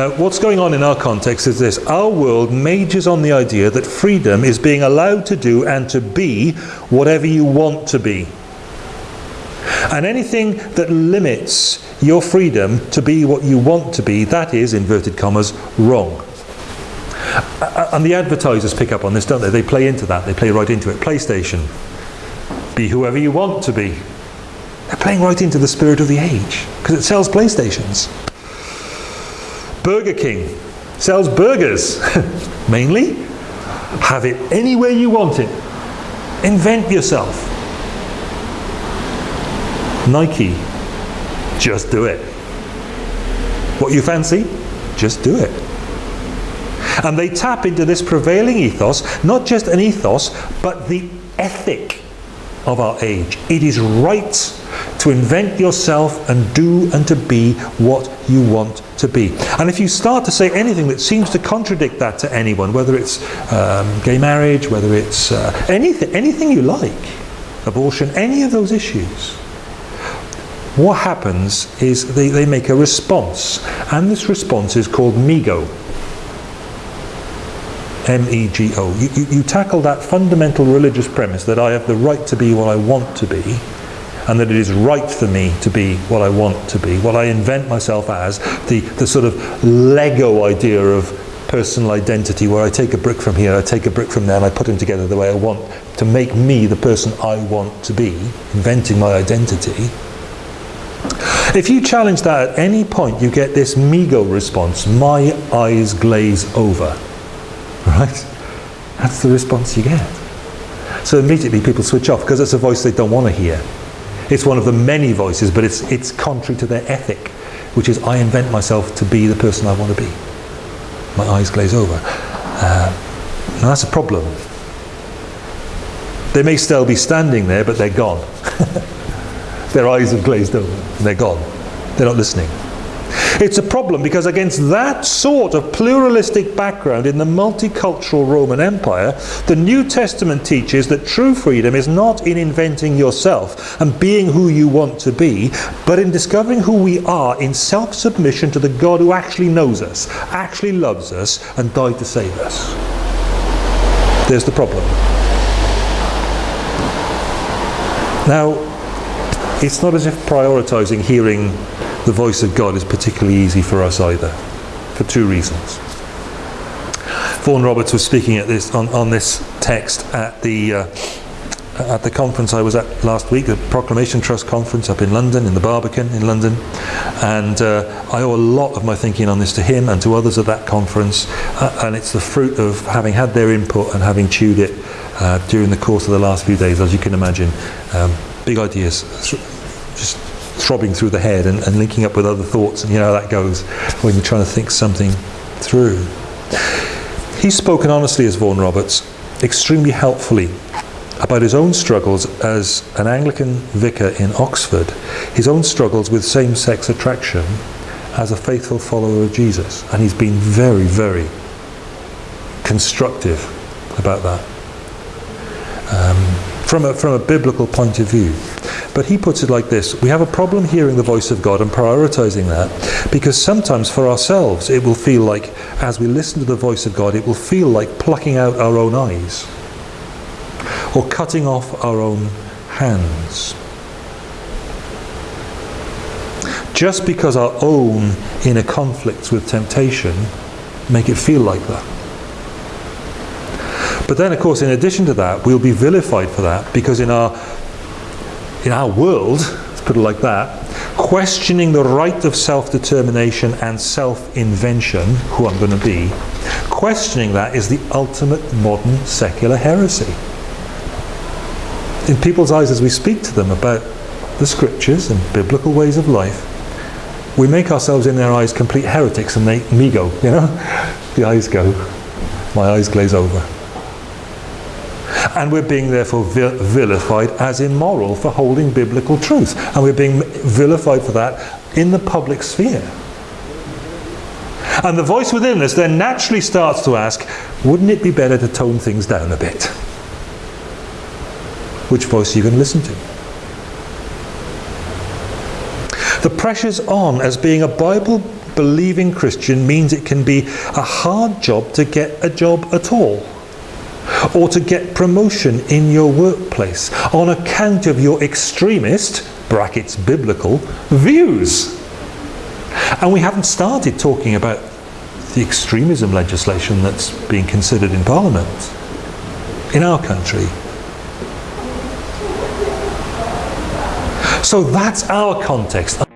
Now, what's going on in our context is this. Our world majors on the idea that freedom is being allowed to do and to be whatever you want to be. And anything that limits your freedom to be what you want to be, that is, inverted commas, wrong. And the advertisers pick up on this, don't they? They play into that. They play right into it. PlayStation. Be whoever you want to be. They're playing right into the spirit of the age because it sells PlayStations. Burger King sells burgers, mainly. Have it anywhere you want it. Invent yourself. Nike, just do it. What you fancy, just do it. And they tap into this prevailing ethos, not just an ethos, but the ethic of our age. It is right to invent yourself and do and to be what you want to be. And if you start to say anything that seems to contradict that to anyone, whether it's um, gay marriage, whether it's uh, anything, anything you like, abortion, any of those issues, what happens is they, they make a response. And this response is called MEGO. M-E-G-O. You, you, you, tackle that fundamental religious premise that I have the right to be what I want to be and that it is right for me to be what I want to be, what I invent myself as, the, the sort of Lego idea of personal identity where I take a brick from here, I take a brick from there and I put them together the way I want to make me the person I want to be, inventing my identity. If you challenge that at any point, you get this MEGO response, my eyes glaze over. Right? That's the response you get. So immediately people switch off because it's a voice they don't want to hear. It's one of the many voices, but it's, it's contrary to their ethic, which is I invent myself to be the person I want to be. My eyes glaze over. Uh, now that's a problem. They may still be standing there, but they're gone. their eyes have glazed over and they're gone. They're not listening. It's a problem because against that sort of pluralistic background in the multicultural Roman Empire, the New Testament teaches that true freedom is not in inventing yourself and being who you want to be, but in discovering who we are in self-submission to the God who actually knows us, actually loves us, and died to save us. There's the problem. Now, it's not as if prioritizing hearing the voice of God is particularly easy for us either, for two reasons. Vaughan Roberts was speaking at this on, on this text at the uh, at the conference I was at last week, the Proclamation Trust conference up in London, in the Barbican in London, and uh, I owe a lot of my thinking on this to him and to others at that conference, uh, and it's the fruit of having had their input and having chewed it uh, during the course of the last few days, as you can imagine. Um, big ideas, just throbbing through the head and, and linking up with other thoughts, and you know how that goes when you're trying to think something through. He's spoken honestly as Vaughan Roberts, extremely helpfully about his own struggles as an Anglican vicar in Oxford, his own struggles with same-sex attraction as a faithful follower of Jesus. And he's been very, very constructive about that. Um, from a, from a biblical point of view. But he puts it like this, we have a problem hearing the voice of God and prioritizing that because sometimes for ourselves it will feel like, as we listen to the voice of God, it will feel like plucking out our own eyes or cutting off our own hands. Just because our own inner conflicts with temptation make it feel like that. But then, of course, in addition to that, we'll be vilified for that because in our, in our world, let's put it like that, questioning the right of self-determination and self-invention, who I'm going to be, questioning that is the ultimate modern secular heresy. In people's eyes as we speak to them about the scriptures and biblical ways of life, we make ourselves in their eyes complete heretics and they, MEGO, you know, the eyes go, my eyes glaze over and we're being therefore vilified as immoral for holding biblical truth. And we're being vilified for that in the public sphere. And the voice within us then naturally starts to ask wouldn't it be better to tone things down a bit? Which voice are you going to listen to? The pressure's on as being a Bible believing Christian means it can be a hard job to get a job at all or to get promotion in your workplace on account of your extremist, brackets biblical, views. And we haven't started talking about the extremism legislation that's being considered in Parliament in our country. So that's our context.